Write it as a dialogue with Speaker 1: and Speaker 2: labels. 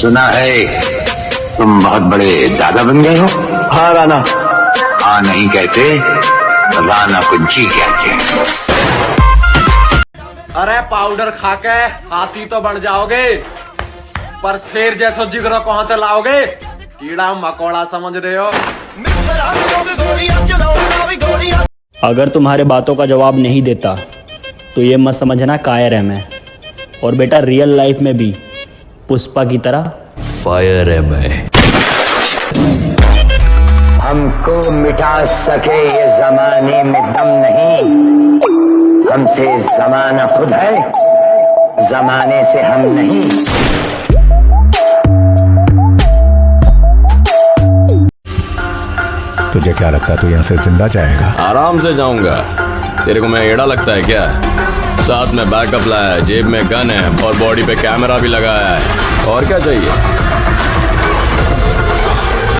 Speaker 1: सुना है तुम बहुत बड़े दादा बन गए हो।
Speaker 2: हाँ राना
Speaker 1: हाँ नहीं कहते राना कुंची कहते हैं
Speaker 3: अरे पाउडर खा के हाथी तो बन जाओगे पर शेर जैसा जिगरा कहाँ से लाओगे? कीड़ा मकोड़ा समझ रहे हो?
Speaker 4: अगर तुम्हारे बातों का जवाब नहीं देता तो ये मत समझना कायर है मैं। और बेटा रियल लाइफ में भी पुष्पा की तरह। फायर है मैं।
Speaker 1: हमको मिटा सके ये जमाने में दम नहीं। हमसे जमाना खुद है जमाने से हम नहीं।
Speaker 5: तुझे क्या लगता है तू यहाँ से ज़िंदा जाएगा?
Speaker 6: आराम से जाऊँगा। तेरे को मैं एड़ा लगता है क्या? साथ में बैकअप लाया है, जेब में गन है और बॉडी पे कैमरा भी लगाया है। और क्या चाहिए?